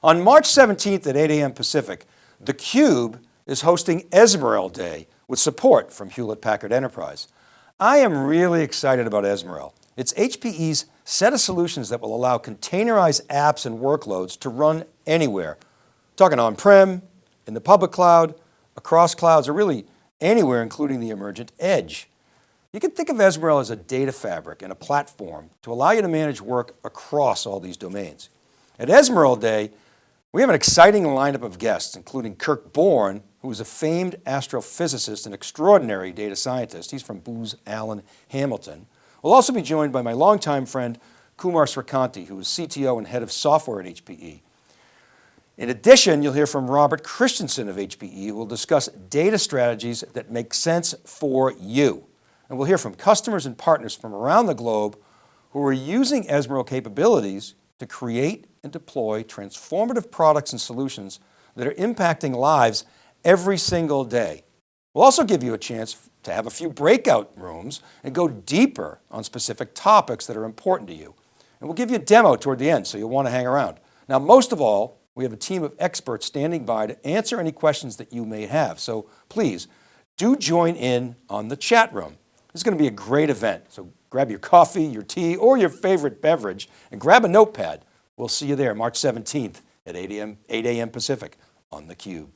On March 17th at 8 a.m. Pacific, theCUBE is hosting Ezmeral Day with support from Hewlett Packard Enterprise. I am really excited about Ezmeral. It's HPE's set of solutions that will allow containerized apps and workloads to run anywhere. Talking on-prem, in the public cloud, across clouds, or really anywhere, including the emergent edge. You can think of Ezmeral as a data fabric and a platform to allow you to manage work across all these domains. At Ezmeral Day, we have an exciting lineup of guests, including Kirk Borne, who is a famed astrophysicist and extraordinary data scientist. He's from Booz Allen Hamilton. We'll also be joined by my longtime friend, Kumar Sreekanti, who is CTO and head of software at HPE. In addition, you'll hear from Robert Christensen of HPE, who will discuss data strategies that make sense for you. And we'll hear from customers and partners from around the globe who are using Ezmeral capabilities to create and deploy transformative products and solutions that are impacting lives every single day. We'll also give you a chance to have a few breakout rooms and go deeper on specific topics that are important to you. And we'll give you a demo toward the end, so you'll want to hang around. Now, most of all, we have a team of experts standing by to answer any questions that you may have. So please do join in on the chat room. This is going to be a great event. So grab your coffee, your tea, or your favorite beverage and grab a notepad. We'll see you there March 17th at 8 a.m. 8 a.m. Pacific on theCUBE.